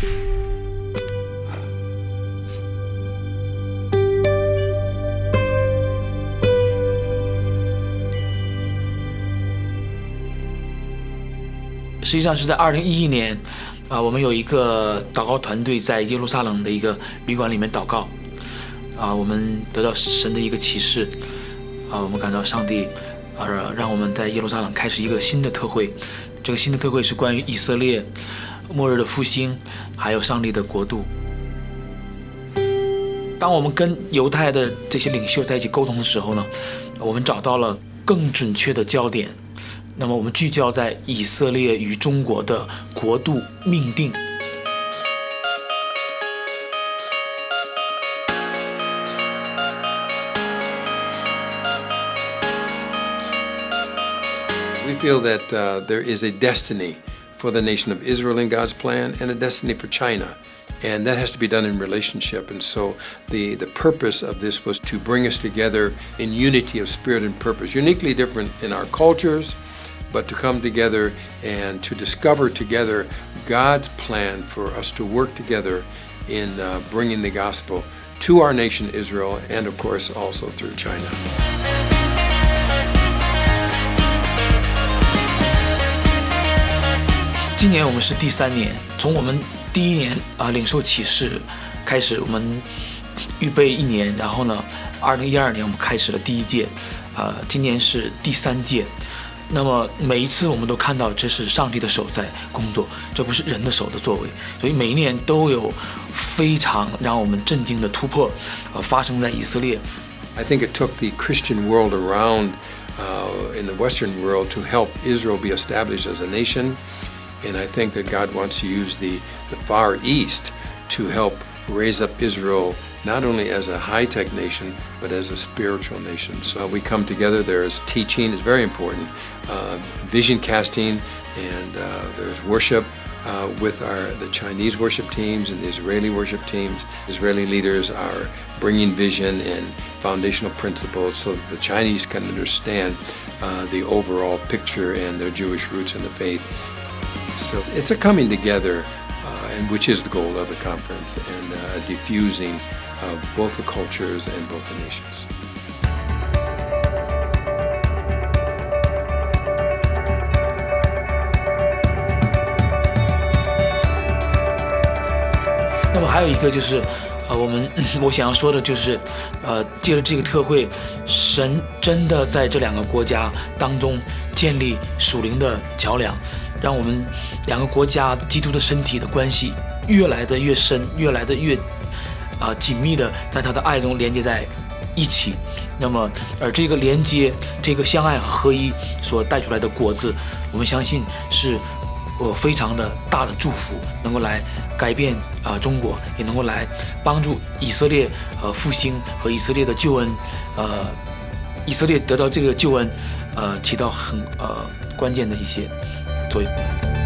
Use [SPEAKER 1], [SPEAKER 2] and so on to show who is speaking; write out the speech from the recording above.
[SPEAKER 1] 实际上是在二零一一年，啊，我们有一个祷告团队在耶路撒冷的一个旅馆里面祷告，啊，我们得到神的一个启示，啊，我们感到上帝，啊，让我们在耶路撒冷开始一个新的特会，这个新的特会是关于以色列末日的复兴，还有上帝的国度。当我们跟犹太的这些领袖在一起沟通的时候呢，我们找到了更准确的焦点。那么我们聚焦在以色列与中国的国度命定。
[SPEAKER 2] We feel that uh, there is a destiny for the nation of Israel in God's plan and a destiny for China. And that has to be done in relationship. And so the, the purpose of this was to bring us together in unity of spirit and purpose, uniquely different in our cultures, but to come together and to discover together God's plan for us to work together in uh, bringing the gospel to our nation Israel and of course also through China.
[SPEAKER 1] 今年我们是第三年，从我们第一年啊领受启示开始，我们预备一年，然后呢，二零一二年我们开始了第一届，呃，今年是第三届。那么每一次我们都看到，这是上帝的手在工作，这不是人的手的作为。所以每一年都有非常让我们震惊的突破，呃，发生在以色列。
[SPEAKER 2] I think it took the Christian world around uh, in the Western world to help Israel be established as a nation, and I think that God wants to use the the Far East to help raise up Israel not only as a high-tech nation, but as a spiritual nation. So we come together, there's teaching, is very important, uh, vision casting, and uh, there's worship uh, with our the Chinese worship teams and the Israeli worship teams. Israeli leaders are bringing vision and foundational principles so that the Chinese can understand uh, the overall picture and their Jewish roots in the faith. So it's a coming together, uh, and which is the goal of the conference, and uh, diffusing of both the cultures and both the nations.
[SPEAKER 1] 那么还有一个就是， 呃，我们我想要说的就是，呃，借着这个特会，神真的在这两个国家当中建立属灵的桥梁，让我们两个国家基督的身体的关系越来的越深，越来的越。啊，紧密的在他的爱中连接在一起，那么而这个连接，这个相爱和合一所带出来的果子，我们相信是，我非常的大的祝福，能够来改变啊中国，也能够来帮助以色列呃复兴和以色列的救恩，呃以色列得到这个救恩，呃起到很呃关键的一些作用。